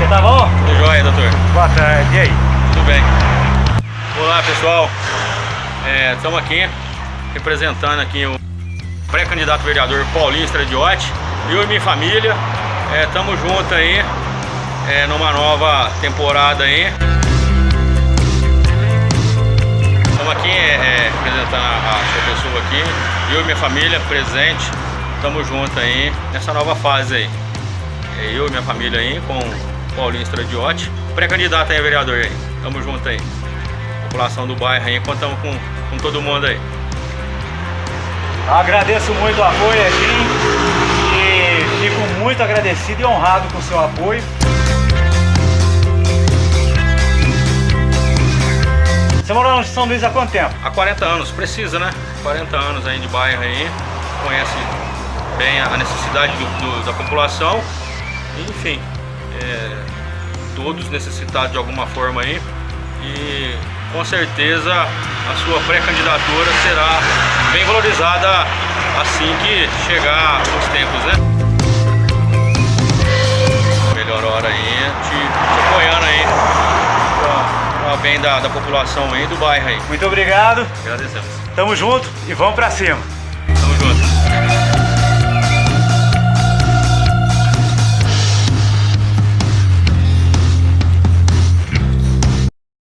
Você tá bom? Tudo jóia, doutor? Boa tarde, e aí? Tudo bem. Olá, pessoal. Estamos aqui representando aqui o pré-candidato vereador Paulinho Estradiotti. Eu e minha família estamos juntos aí é, numa nova temporada aí. Estamos aqui é, é, representando a, a sua pessoa aqui. Eu e minha família presente. Estamos juntos aí nessa nova fase aí. É, eu e minha família aí com Paulinho Estradiotti. Pré-candidato aí, vereador aí. Tamo junto aí. População do bairro aí, contamos com, com todo mundo aí. Agradeço muito o apoio aqui e fico muito agradecido e honrado com o seu apoio. Você mora no São Luís há quanto tempo? Há 40 anos, precisa né? 40 anos aí de bairro aí, conhece bem a necessidade do, do, da população, enfim, é, todos necessitados de alguma forma aí e com certeza a sua pré-candidatura será bem valorizada assim que chegar os tempos, né? Melhor hora aí, te, apoiando aí para bem da, da população aí do bairro aí. Muito obrigado. Agradecemos. Tamo junto e vamos pra cima.